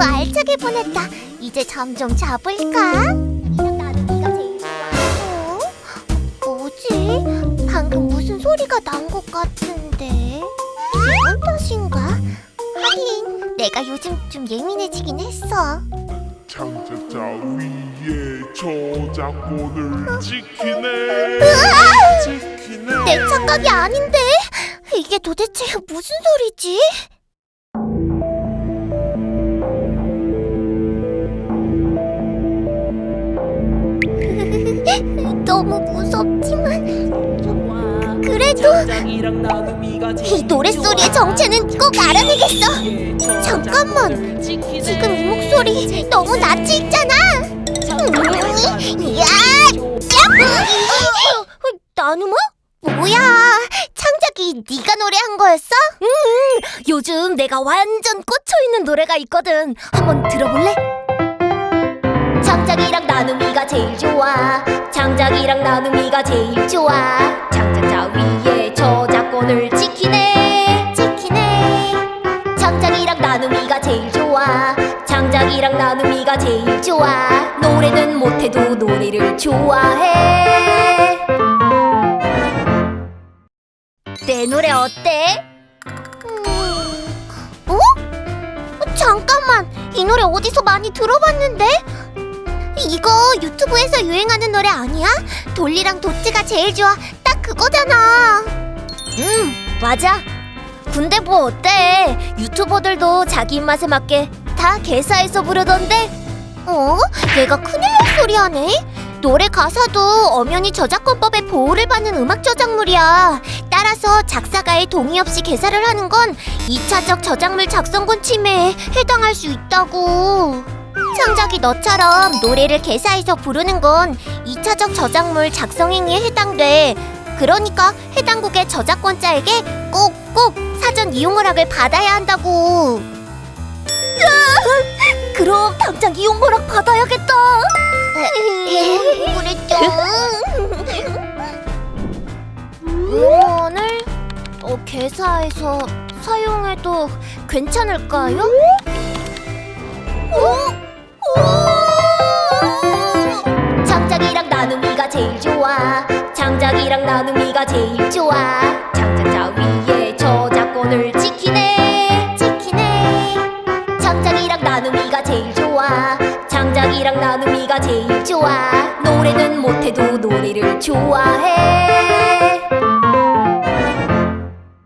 편안했다. 이제 잠 좀 자볼까? 어? 뭐지? 방금 무슨 소리가 난 것 같은데 기분 탓인가? 하긴 내가 요즘 좀 예민해지긴 했어. 창자자 위에 저작권을 지키네 지키네 내 착각이 아닌데 이게 도대체 무슨 소리지? 너무 무섭지만 그래도 이 노랫소리의 정체는 꼭 알아내겠어. 잠깐만, 지금 이 목소리 너무 낯이 익잖아. 음, 야, 야, 나누마? 뭐야? 창작이 네가 노래한 거였어? 응. 요즘 내가 완전 꽂혀 있는 노래가 있거든. 한번 들어볼래? 창작이랑 나눔이가 제일 좋아. 창작이랑 나눔이가 제일 좋아. 창작자 위에 저작권을 지키네. 지키네. 창작이랑 나눔이가 제일 좋아. 창작이랑 나눔이가 제일 좋아. 노래는 못해도 노래를 좋아해. 내 노래 어때? 어? 잠깐만, 이 노래 어디서 많이 들어봤는데? 이거 유튜브에서 유행하는 노래 아니야? 돌리랑 도찌가 제일 좋아. 딱 그거잖아. 음, 맞아. 근데 뭐 어때? 유튜버들도 자기 입맛에 맞게 다 개사해서 부르던데? 어? 내가 큰일 날 소리 하네? 노래 가사도 엄연히 저작권법의 보호를 받는 음악 저작물이야. 따라서 작사가의 동의 없이 개사를 하는 건 2차적 저작물 작성권 침해에 해당할 수 있다고. 창작이 너처럼 노래를 개사해서 부르는 건 2차적 저작물 작성 행위에 해당돼. 그러니까 해당 곡의 저작권자에게 꼭꼭 사전 이용 허락을 받아야 한다고. 그럼 당장 이용 허락 받아야겠다. 그랬죠. 음원을 어, 개사해서 사용해도 괜찮을까요? 오! 나눔이가 제일 좋아. 창작자 위에 저작권을 지키네. 지키네. 창작이랑 나눔이가 제일 좋아. 창작이랑 나눔이가 제일 좋아. 노래는 못해도 노래를 좋아해.